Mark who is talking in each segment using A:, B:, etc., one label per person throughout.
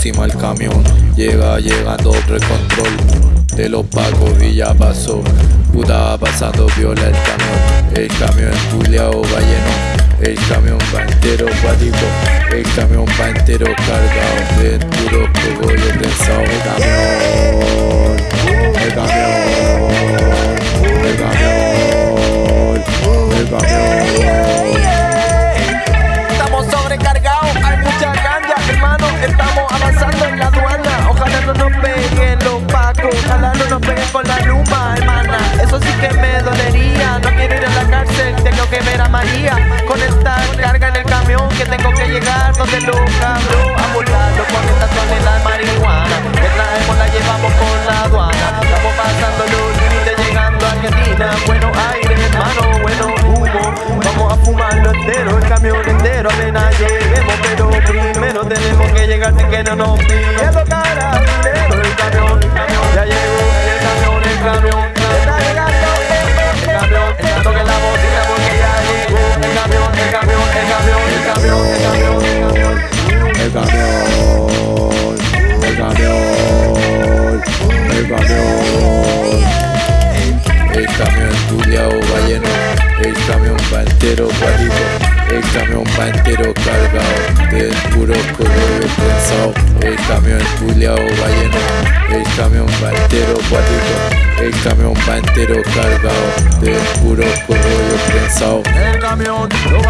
A: encima el camión. Llega llegando otro control de los pagos y ya pasó. Puta pasando viola el camión. El camión culiao va lleno. El camión va entero cuático, el camión va entero cargado de camión
B: entero. Apenas lleguemos, pero primero tenemos que llegar sin que no nos piden carabinero. El camión, ya llegó el camión, el camión. El camión, el toque la bocina porque ya el camión, el camión, el camión, el camión, el camión, el camión.
A: El camión, el camión, el camión. El camión culiao va el camión va entero cuático, el camión va entero cargado de puro cogollo pensado. El camión culiao va lleno, el camión va entero cuático, el camión va entero cargado de puro cogollo pensado.
B: El camión lo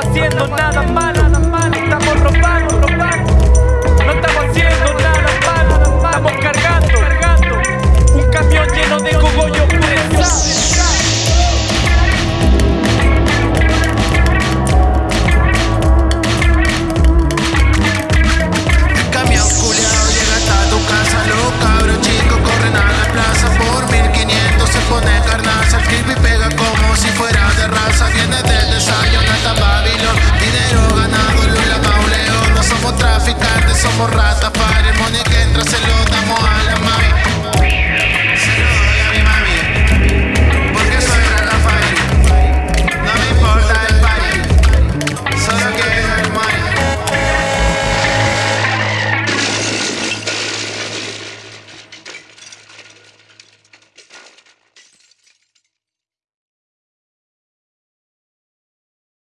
B: haciendo nada malo, somos ratas para el money que entra